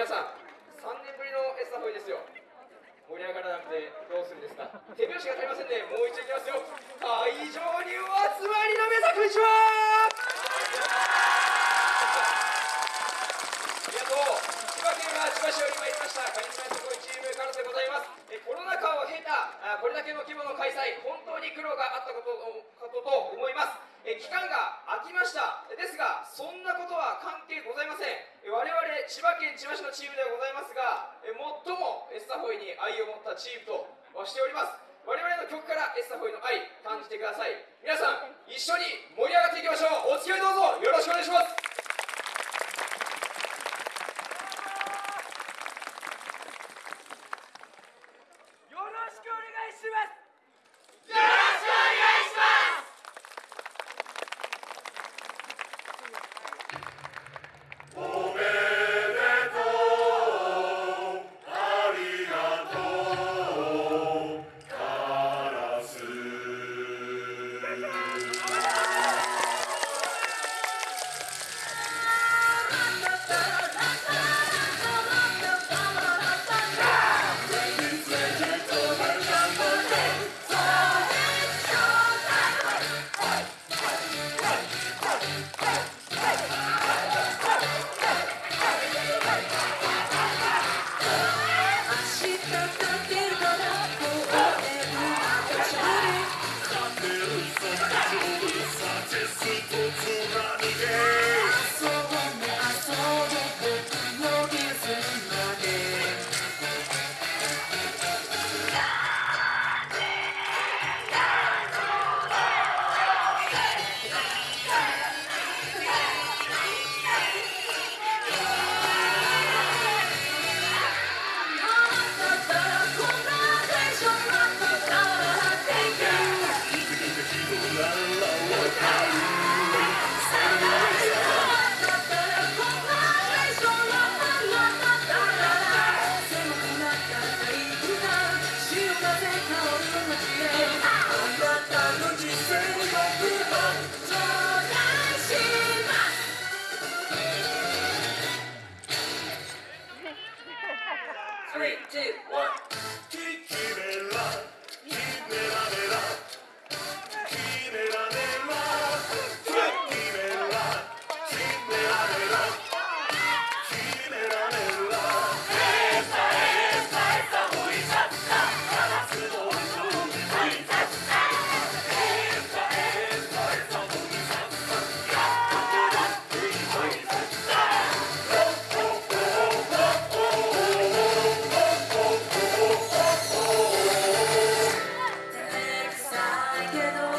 皆さん3年ぶりのエスタフォイですよ。盛り上がらなくてどうするんですか。手拍子が足りませんね。もう一度いきますよ。会場にお集まりの皆さんこんにちは。ありがとう。千葉県は千葉市より参りました。カリスマすごいチームからでございます。えコロナ禍を経たあこれだけの規模の開催本当に苦労があったことことと思います。え期間が空きました。ですがそんなことは関係ございません。我々千葉県千葉市のチームではございますが最もエスタホイに愛を持ったチームとしております。我々の曲からエスタホイの愛感じてください。皆さん一緒に盛り上がっていきましょう。お付き合いどうぞ。よろしくお願いします。two. けど